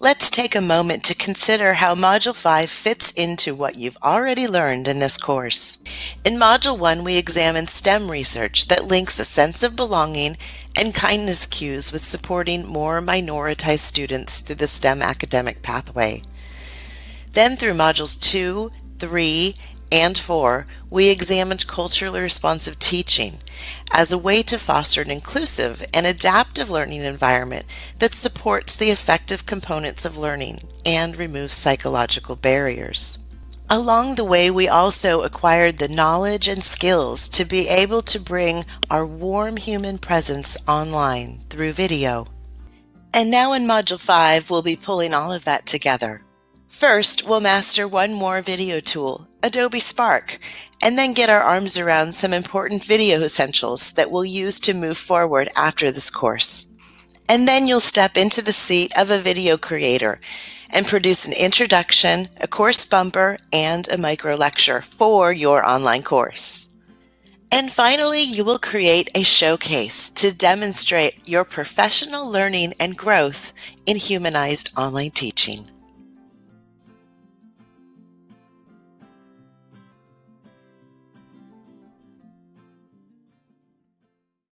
Let's take a moment to consider how Module 5 fits into what you've already learned in this course. In Module 1, we examine STEM research that links a sense of belonging and kindness cues with supporting more minoritized students through the STEM academic pathway. Then through Modules 2, 3, and 4, we examined culturally responsive teaching as a way to foster an inclusive and adaptive learning environment that supports the effective components of learning and removes psychological barriers. Along the way, we also acquired the knowledge and skills to be able to bring our warm human presence online through video. And now in Module 5, we'll be pulling all of that together. First, we'll master one more video tool, Adobe Spark, and then get our arms around some important video essentials that we'll use to move forward after this course. And then you'll step into the seat of a video creator and produce an introduction, a course bumper, and a micro lecture for your online course. And finally, you will create a showcase to demonstrate your professional learning and growth in humanized online teaching.